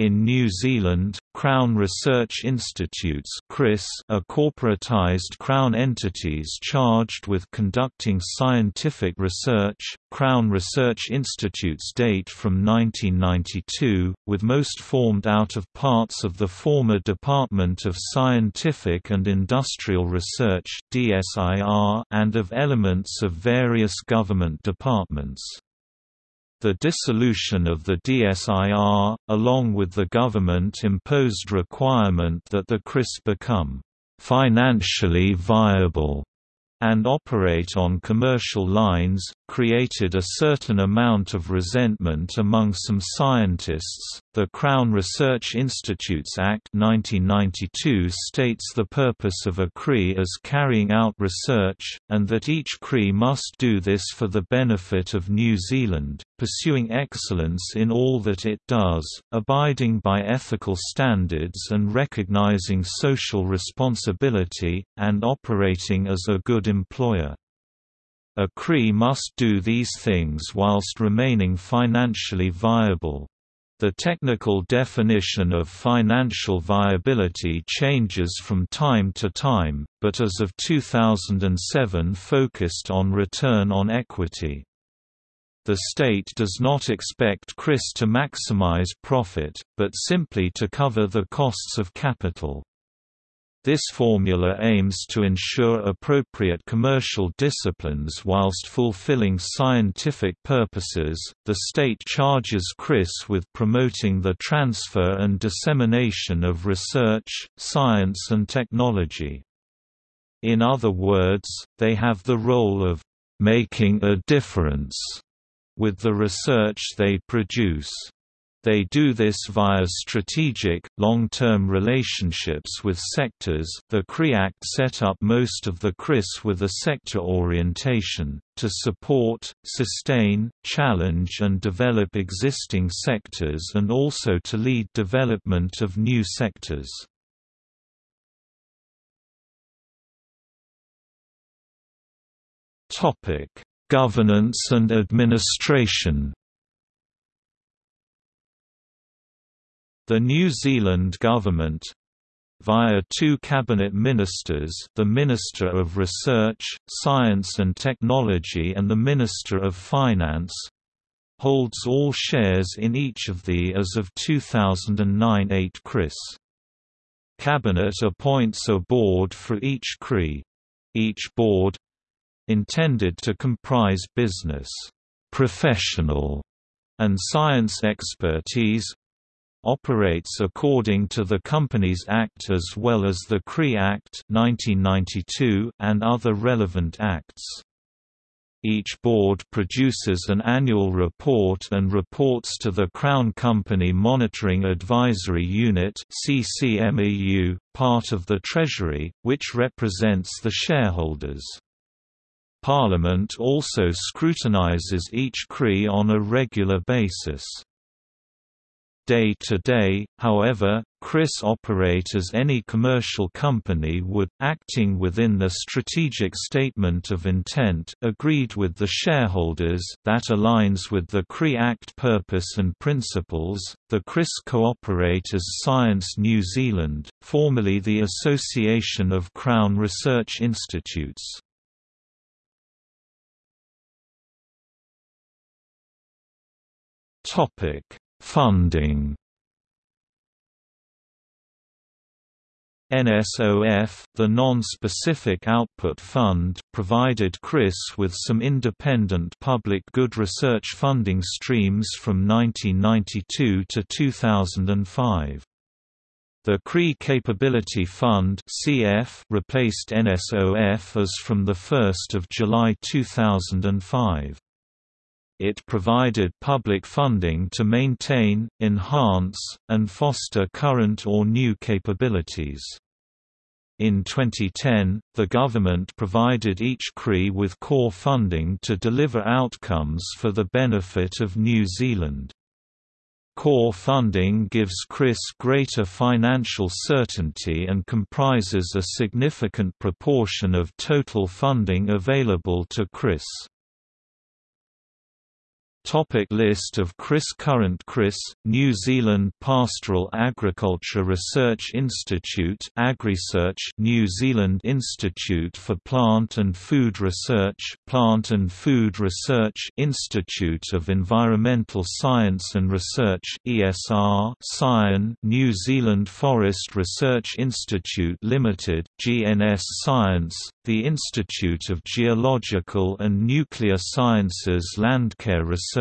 In New Zealand, Crown Research Institutes are corporatised Crown entities charged with conducting scientific research. Crown Research Institutes date from 1992, with most formed out of parts of the former Department of Scientific and Industrial Research and of elements of various government departments. The dissolution of the DSIR, along with the government-imposed requirement that the CRIS become «financially viable» and operate on commercial lines, created a certain amount of resentment among some scientists. The Crown Research Institutes Act 1992 states the purpose of a CRI as carrying out research, and that each CRI must do this for the benefit of New Zealand, pursuing excellence in all that it does, abiding by ethical standards and recognizing social responsibility, and operating as a good employer. A CRI must do these things whilst remaining financially viable. The technical definition of financial viability changes from time to time, but as of 2007 focused on return on equity. The state does not expect CRIS to maximize profit, but simply to cover the costs of capital. This formula aims to ensure appropriate commercial disciplines whilst fulfilling scientific purposes. The state charges CRIS with promoting the transfer and dissemination of research, science, and technology. In other words, they have the role of making a difference with the research they produce. They do this via strategic, long-term relationships with sectors. The CRI Act set up most of the CRIS with a sector orientation, to support, sustain, challenge and develop existing sectors and also to lead development of new sectors. Governance and administration The New Zealand government via two cabinet ministers the Minister of Research, Science and Technology and the Minister of Finance holds all shares in each of the as of 2009-8 CRIS. Cabinet appoints a board for each CRI. Each board intended to comprise business, professional, and science expertise operates according to the Companies Act as well as the CRI Act 1992 and other relevant acts. Each board produces an annual report and reports to the Crown Company Monitoring Advisory Unit CCMAU, part of the Treasury, which represents the shareholders. Parliament also scrutinises each CRI on a regular basis. Day-to-day, however, CRIs operate as any commercial company would, acting within the strategic statement of intent agreed with the shareholders that aligns with the CRI Act purpose and principles. The CRIS cooperate as Science New Zealand, formerly the Association of Crown Research Institutes. Topic Funding NSOF, the Non-Specific Output Fund, provided CRIS with some independent public good research funding streams from 1992 to 2005. The CRI Capability Fund (CF) replaced NSOF as from the 1st of July 2005 it provided public funding to maintain, enhance, and foster current or new capabilities. In 2010, the government provided each CRI with core funding to deliver outcomes for the benefit of New Zealand. Core funding gives CRIS greater financial certainty and comprises a significant proportion of total funding available to CRIS. Topic list of CRIs Current CRIs, New Zealand Pastoral Agriculture Research Institute AgResearch New Zealand Institute for Plant and Food Research Plant and Food Research Institute of Environmental Science and Research ESR Scion New Zealand Forest Research Institute Limited, GNS Science the Institute of Geological and Nuclear Sciences Landcare Research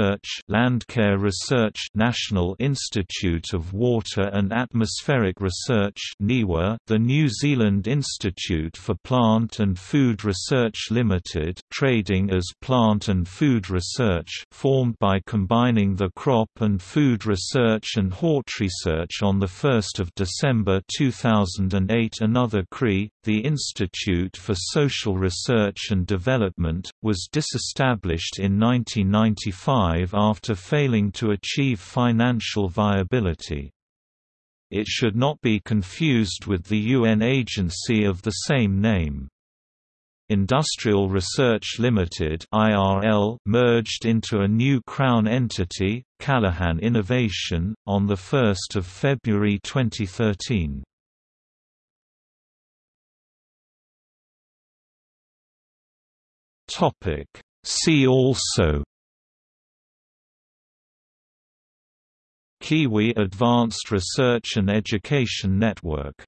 Landcare Research National Institute of Water and Atmospheric Research NIWA, the New Zealand Institute for Plant and Food Research Limited trading as Plant and Food Research formed by combining the Crop and Food Research and Hort Research on 1 December 2008 Another CRI, the Institute for Social Research and Development, was disestablished in 1995 after failing to achieve financial viability. It should not be confused with the UN agency of the same name. Industrial Research Limited (IRL) merged into a new Crown entity, Callaghan Innovation, on the 1st of February 2013. Topic. See also Kiwi Advanced Research and Education Network